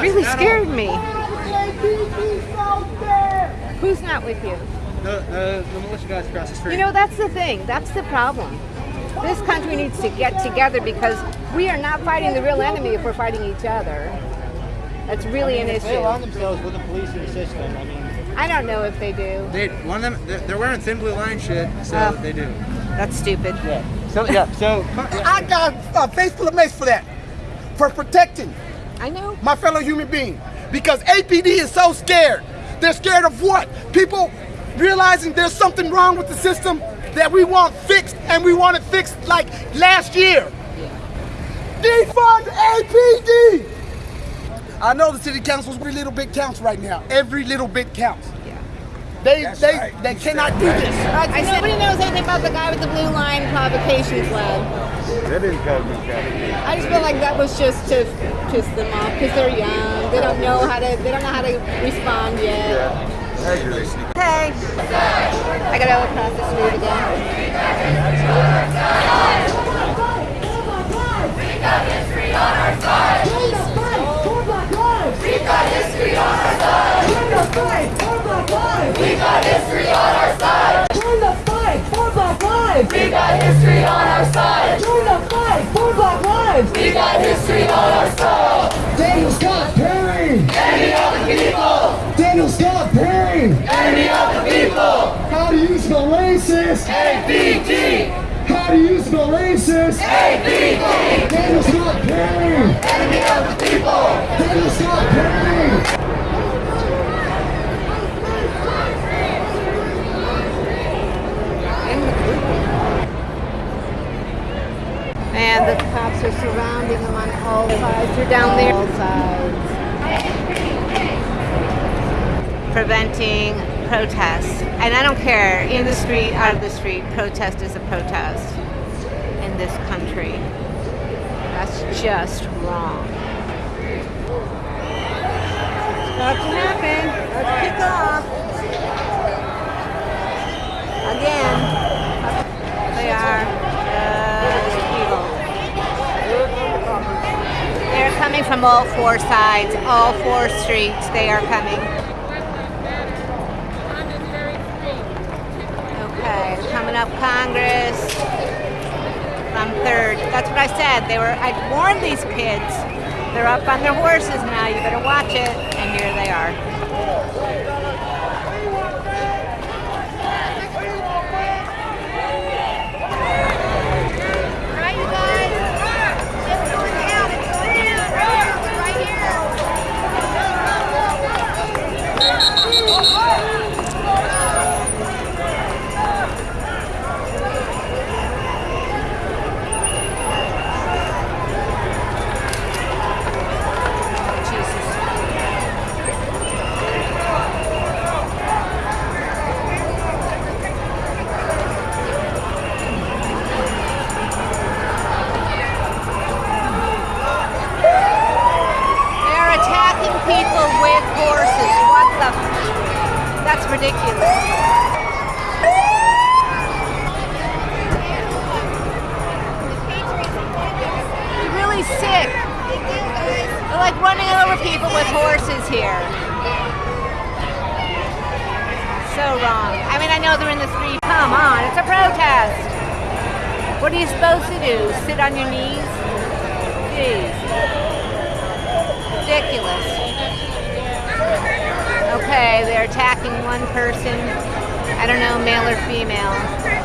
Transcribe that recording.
really scared me. Who's not with you? The, the, the militia guys across the street. You know, that's the thing. That's the problem. This country needs to get together because we are not fighting the real enemy if we're fighting each other. That's really I mean, an issue. They align issue. themselves with the police and the system. I mean, I don't know if they do. they one of them they're, they're wearing thin blue line shit, so Oh. they do. That's stupid. Yeah. So yeah. So I got a face full of mace for that. For protecting I know. my fellow human being. Because APD is so scared. They're scared of what? People realizing there's something wrong with the system that we want fixed and we want it fixed like last year. Defund APD! I know the city council's every little bit counts right now. Every little bit counts. Yeah. They they they cannot do this. I, nobody knows anything about the guy with the blue line provocation club. That didn't cause me trouble. I just feel like that was just to piss them off because they're young. They don't know how to. They don't know how to respond yet. Yeah, Hey, I gotta go across the street again. History on our side! Daniel Scott Perry! Enemy of the people! Daniel Scott Perry! Enemy of the people! How do you spell racist? APD! How do you spell racist? APD! Daniel Scott Perry! Enemy of the people! Daniel Scott Perry! And the cops are surrounding them on all sides. You're down there. All sides. Preventing protests. And I don't care, in the street, out of the street, protest is a protest in this country. That's just wrong. It's about to happen. Let's kick off. All four sides, all four streets. They are coming. Okay, coming up Congress from third. That's what I said. They were. I warned these kids. They're up on their horses now. You better watch it. And here they are. Ridiculous. Really sick. They're like running over people with horses here. So wrong. I mean, I know they're in the street. Come on, it's a protest. What are you supposed to do? Sit on your knees? Jeez they're attacking one person. I don't know, male or female.